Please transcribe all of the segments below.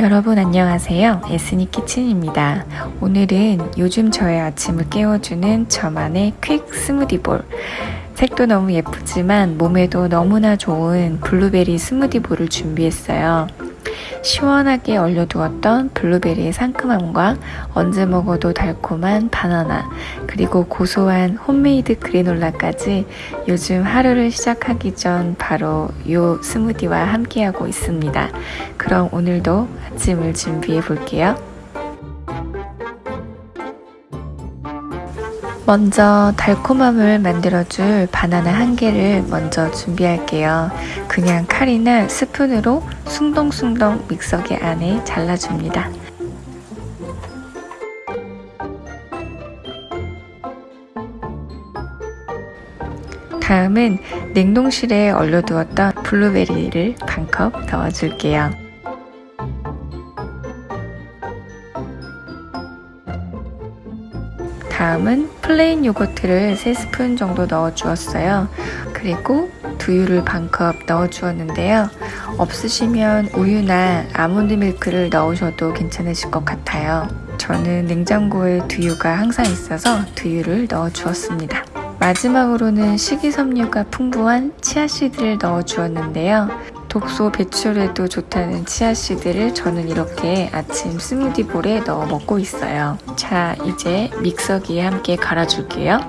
여러분 안녕하세요. 에스니 키친입니다. 오늘은 요즘 저의 아침을 깨워주는 저만의 quick smoothie bowl. 색도 너무 예쁘지만 몸에도 너무나 좋은 블루베리 smoothie bowl을 준비했어요. 시원하게 얼려두었던 블루베리의 상큼함과 언제 먹어도 달콤한 바나나, 그리고 고소한 homemade granola까지 요즘 하루를 시작하기 전 바로 요 smoothie와 함께하고 있습니다. 그럼 오늘도 아침을 준비해 볼게요. 먼저 달콤함을 만들어줄 바나나 한 개를 먼저 준비할게요. 그냥 칼이나 스푼으로 숭덩숭덩 믹서기 안에 잘라줍니다. 다음은 냉동실에 얼려두었던 블루베리를 반컵 넣어줄게요. 다음은 plain 요거트를 3스푼 정도 넣어 주었어요. 그리고 두유를 반컵 넣어 주었는데요. 없으시면 우유나 아몬드 밀크를 넣으셔도 괜찮으실 것 같아요. 저는 냉장고에 두유가 항상 있어서 두유를 넣어 주었습니다. 마지막으로는 식이섬유가 풍부한 치아씨드를 넣어 주었는데요. 독소 배출에도 좋다는 치아씨드를 저는 이렇게 아침 스무디볼에 넣어 먹고 있어요. 자, 이제 믹서기에 함께 갈아줄게요.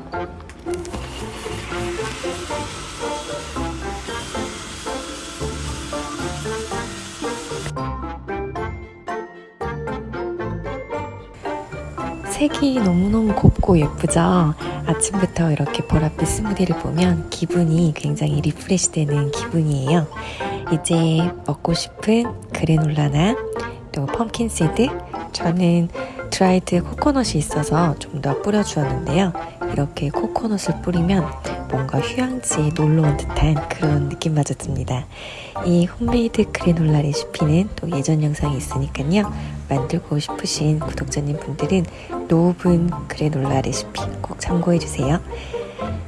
색이 너무너무 곱고 예쁘죠? 아침부터 이렇게 보랏빛 스무디를 보면 기분이 굉장히 refresh 되는 기분이에요. 이제 먹고 싶은 그래놀라나 또 pumpkin seed 저는 dried 코코넛이 있어서 좀 더 뿌려주었는데요. 이렇게 코코넛을 뿌리면 뭔가 휴양지에 놀러 온 듯한 그런 느낌마저 듭니다. 이 홈메이드 그래놀라 레시피는 또 예전 영상이 있으니까요. 만들고 싶으신 구독자님 분들은 노브은 그래놀라 레시피 꼭 참고해주세요.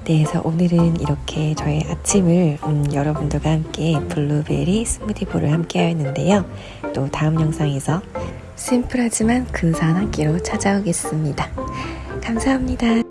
네, 그래서 오늘은 이렇게 저의 아침을 음, 여러분들과 함께 블루베리 스무디볼을 함께 하였는데요. 또 다음 영상에서 심플하지만 근사한 한 끼로 찾아오겠습니다. 감사합니다.